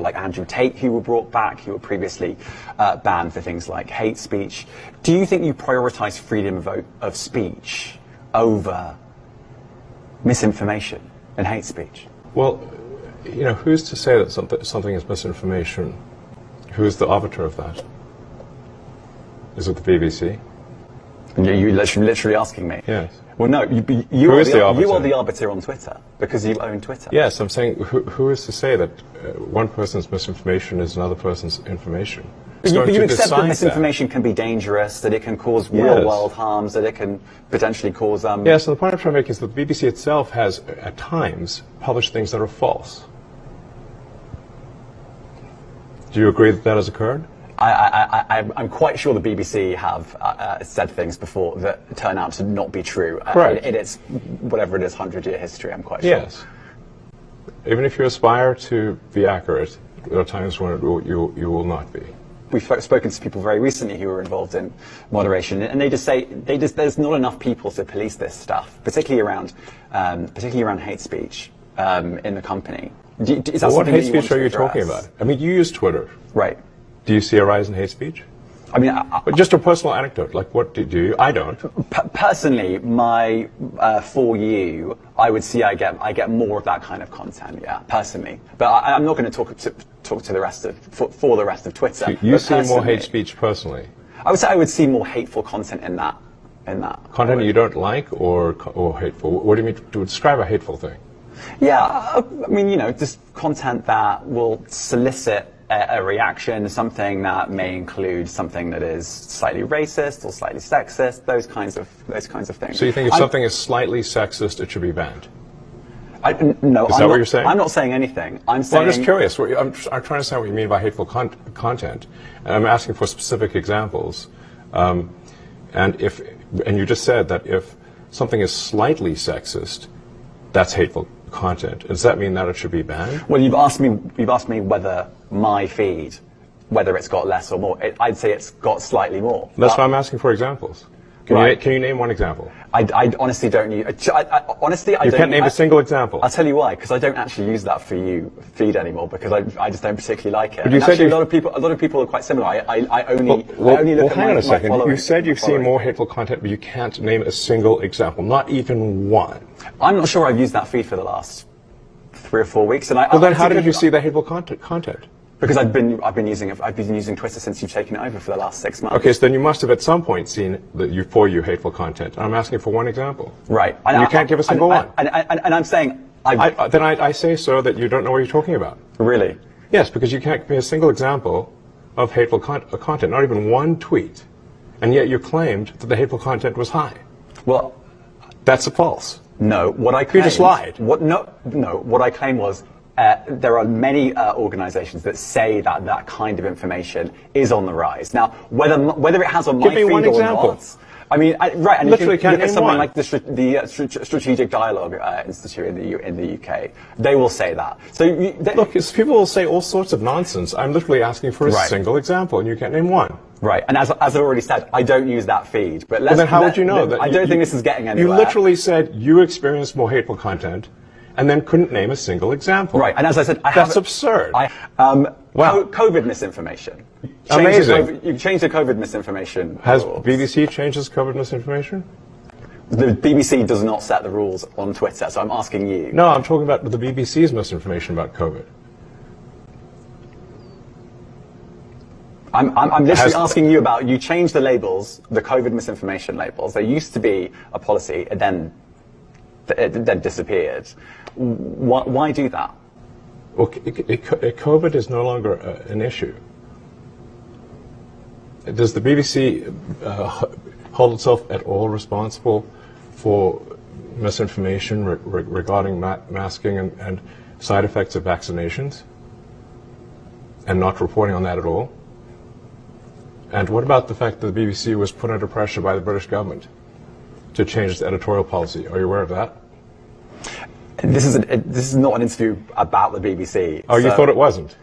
people like Andrew Tate who were brought back, who were previously uh, banned for things like hate speech. Do you think you prioritize freedom of, of speech over misinformation and hate speech? Well, you know, who's to say that something, something is misinformation? Who's the arbiter of that? Is it the BBC? You're you literally, literally asking me? Yes. Well, no, you, you, are the, the, you, are the, arbiter on Twitter because you own Twitter. Yes, I'm saying who, who is to say that uh, one person's misinformation is another person's information? But you, you accept that misinformation that. can be dangerous, that it can cause yes. real world harms, that it can potentially cause. Um, yes, So the point I'm trying to make is that the BBC itself has, at times, published things that are false. Do you agree that that has occurred? I, am quite sure the BBC have uh, uh, said things before that turn out to not be true uh, right. in, in, its whatever it is hundred year history. I'm quite sure. Yes. Even if you aspire to be accurate, there are times when will, you you will not be. We've spoken to people very recently who were involved in moderation, and they just say they just there's not enough people to police this stuff, particularly around um, particularly around hate speech um, in the company. Do, is well, what hate speech are you talking about? I mean, you use Twitter, right? Do you see a rise in hate speech? I mean, I, just a personal anecdote. Like, what do, do you? I don't. personally, my uh, for you, I would see I get I get more of that kind of content. Yeah, personally, but I, am not going to talk to talk to the rest of for, for the rest of Twitter. So you see more hate speech personally. I would say I would see more hateful content in that in that content you don't like or or hateful. What do you mean to describe a hateful thing? Yeah, I mean, you know, just content that will solicit a, reaction, something that may include something that is slightly racist or slightly sexist, those kinds of those kinds of things. So you think if I'm, something is slightly sexist, it should be banned? I, no, is I'm that not, what you're saying? I'm not saying anything. I'm saying. Well, I'm just curious. I'm, I'm trying to understand what you mean by hateful con content, and I'm asking for specific examples. Um, and if, and you just said that if something is slightly sexist, that's hateful content. Does that mean that it should be banned? Well, you've asked me. You've asked me whether my feed, whether it's got less or more. It, I'd say it's got slightly more. That's why I'm asking for examples. Can, right. you, can you name one example? I, I honestly don't use. I, I, honestly, I you don't. can't name I, a single example. I'll tell you why. Because I don't actually use that for you feed anymore. Because I, I just don't particularly like it. But you and said actually, a lot of people. A lot of people are quite similar. I, I, I only. Well, well, I only look well at hang my, on a second. You said you've seen more hateful content, but you can't name a single example. Not even one. I'm not sure I've used that feed for the last three or four weeks. And I, well, then how did you see the hateful content? content? Because I've been I've been using I've been using Twitter since you've taken it over for the last six months. Okay, so then you must have at some point seen the you for you hateful content. I'm asking for one example. Right. And, you I, can't give a single and, one. And, and, and, I'm saying I, then I, say so that you don't know what you're talking about. Really? Yes, because you can't give me a single example of hateful con uh, content, not even one tweet, and yet you claimed that the hateful content was high. Well, that's a false. No, what I claimed, you just lied. What no no what I claim was uh, there are many uh, organisations that say that that kind of information is on the rise. Now, whether whether it has on Give my me feed one or example. not, I mean, I, right, and Literally if you look at something one. like the, the uh, Strategic Dialogue uh, Institute in the in the UK, they will say that. So you, they, look, people will say all sorts of nonsense. I'm literally asking for a right. single example, and you can't name one. Right, and as, as I've already said, I don't use that feed. But well, then how would you know that? I don't think this is getting anywhere. You literally said you experience more hateful content and then couldn't name a single example. Right, and as I said, I that's absurd. I, um, wow. COVID misinformation. Change Amazing. The, you've changed the COVID misinformation. Has rules. BBC changed its COVID misinformation? The BBC does not set the rules on Twitter, so I'm asking you. No, I'm talking about the BBC's misinformation about COVID. I'm, I'm, I'm literally asking you about, you changed the labels, the COVID misinformation labels. There used to be a policy, and then then disappeared. Why, why do that? Well, it, COVID is no longer uh, an issue. Does the BBC uh, hold itself at all responsible for misinformation re regarding ma masking and, and side effects of vaccinations and not reporting on that at all? And what about the fact that the BBC was put under pressure by the British government to change its editorial policy? Are you aware of that? This is, a, this is not an interview about the BBC. Oh, so. you thought it wasn't?